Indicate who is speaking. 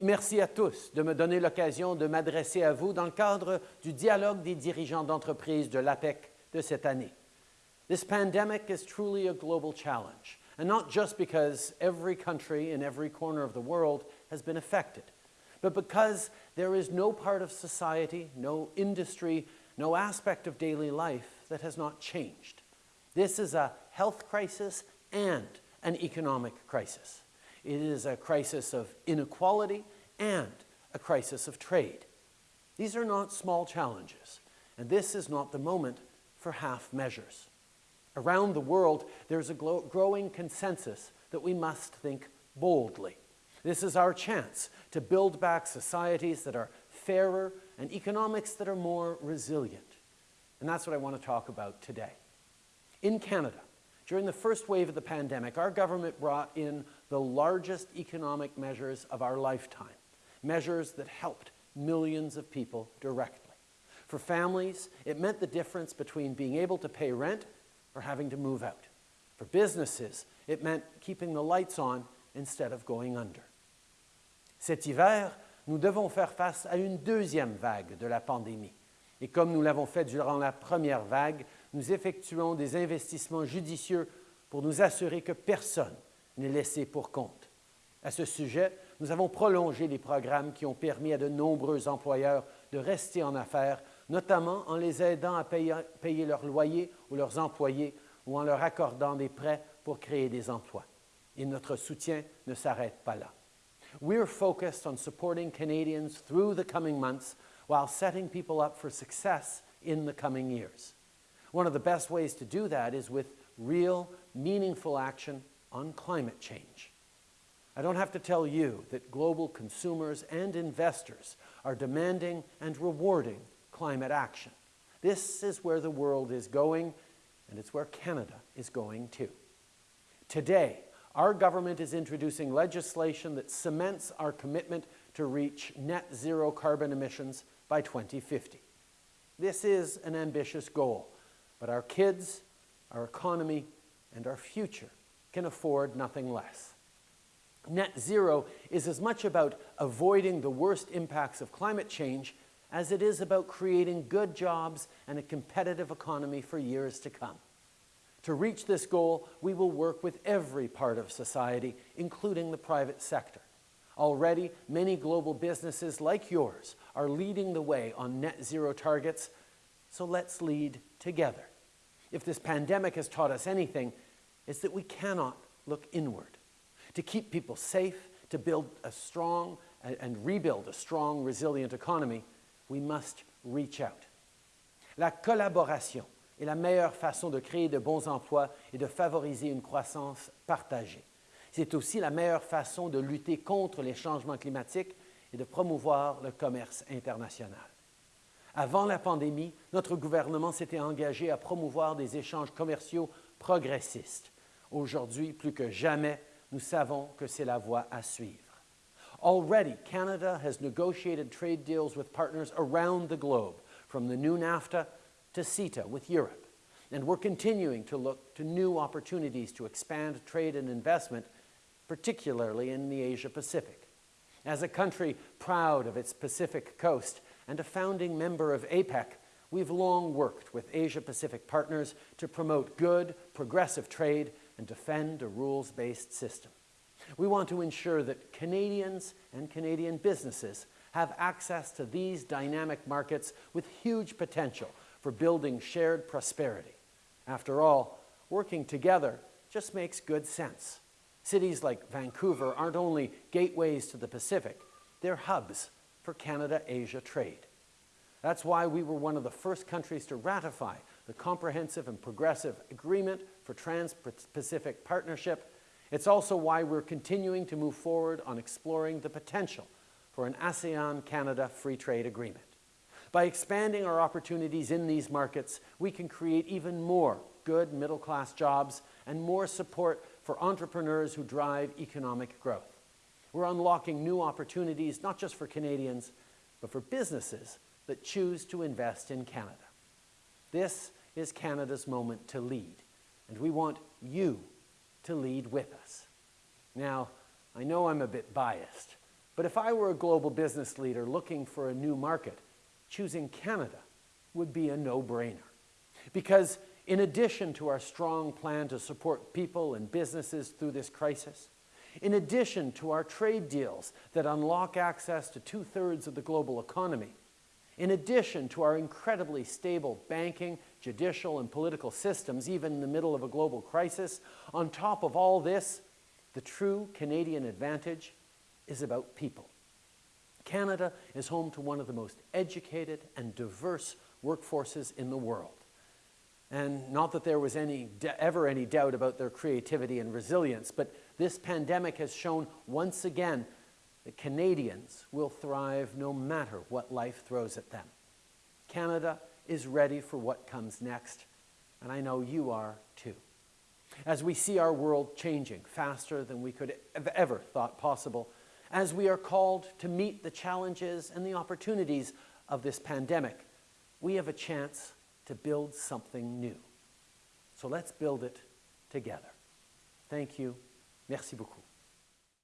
Speaker 1: Merci à tous de me donner l'occasion de m'adresser à vous dans le cadre du dialogue des dirigeants d'entreprise de l'APEC de cette année. This pandemic is truly a global challenge, and not just because every country in every corner of the world has been affected, but because there is no part of society, no industry, no aspect of daily life that has not changed. This is a health crisis and an economic crisis. It is a crisis of inequality and a crisis of trade. These are not small challenges, and this is not the moment for half measures. Around the world, there's a growing consensus that we must think boldly. This is our chance to build back societies that are fairer and economics that are more resilient. And that's what I want to talk about today. In Canada, during the first wave of the pandemic, our government brought in the largest economic measures of our lifetime, measures that helped millions of people directly. For families, it meant the difference between being able to pay rent or having to move out. For businesses, it meant keeping the lights on instead of going under. Cet hiver, nous devons faire face à une deuxième vague de la pandémie. Et comme nous l'avons fait durant la première vague, nous effectuons des investissements judicieux pour nous assurer que personne n'est laissé pour compte. À ce sujet, nous avons prolongé les programmes qui ont permis à de nombreux employeurs de rester en affaires, notamment en les aidant à payer, payer leur loyer ou leurs employés ou en leur accordant des prêts pour créer des emplois. Et notre soutien ne s'arrête pas là. We're focused on supporting Canadians through the coming months while setting people up for success in the coming years. One of the best ways to do that is with real, meaningful action on climate change. I don't have to tell you that global consumers and investors are demanding and rewarding climate action. This is where the world is going, and it's where Canada is going too. Today, our government is introducing legislation that cements our commitment to reach net zero carbon emissions by 2050. This is an ambitious goal, but our kids, our economy, and our future can afford nothing less. Net zero is as much about avoiding the worst impacts of climate change as it is about creating good jobs and a competitive economy for years to come. To reach this goal, we will work with every part of society, including the private sector. Already, many global businesses like yours are leading the way on net zero targets, so let's lead together. If this pandemic has taught us anything, it's that we cannot look inward. To keep people safe, to build a strong and rebuild a strong, resilient economy, we must reach out. La collaboration est la meilleure façon de créer de bons emplois et de favoriser une croissance partagée. C'est aussi la meilleure façon de lutter contre les changements climatiques et de promouvoir le commerce international. Avant la pandémie, notre gouvernement s'était engagé à promouvoir des échanges commerciaux progressistes. Aujourd'hui, plus que jamais, nous savons que c'est la voie à suivre. Already, Canada has negotiated trade deals with partners around the globe, from the new NAFTA to CETA with Europe. And we're continuing to look to new opportunities to expand trade and investment, particularly in the Asia Pacific. As a country proud of its Pacific coast and a founding member of APEC, we've long worked with Asia Pacific partners to promote good, progressive trade and defend a rules-based system. We want to ensure that Canadians and Canadian businesses have access to these dynamic markets with huge potential for building shared prosperity. After all, working together just makes good sense. Cities like Vancouver aren't only gateways to the Pacific, they're hubs for Canada-Asia trade. That's why we were one of the first countries to ratify the Comprehensive and Progressive Agreement for Trans-Pacific Partnership. It's also why we're continuing to move forward on exploring the potential for an ASEAN-Canada free trade agreement. By expanding our opportunities in these markets, we can create even more good middle-class jobs and more support for entrepreneurs who drive economic growth. We're unlocking new opportunities, not just for Canadians, but for businesses that choose to invest in Canada. This is Canada's moment to lead, and we want you to lead with us. Now, I know I'm a bit biased, But if I were a global business leader looking for a new market, choosing Canada would be a no-brainer. Because in addition to our strong plan to support people and businesses through this crisis, in addition to our trade deals that unlock access to two-thirds of the global economy, in addition to our incredibly stable banking, judicial, and political systems, even in the middle of a global crisis, on top of all this, the true Canadian advantage is about people. Canada is home to one of the most educated and diverse workforces in the world. And not that there was any, ever any doubt about their creativity and resilience, but this pandemic has shown once again that Canadians will thrive no matter what life throws at them. Canada is ready for what comes next, and I know you are too. As we see our world changing faster than we could have ever thought possible, as we are called to meet the challenges and the opportunities of this pandemic, we have a chance to build something new. So let's build it together. Thank you. Merci beaucoup.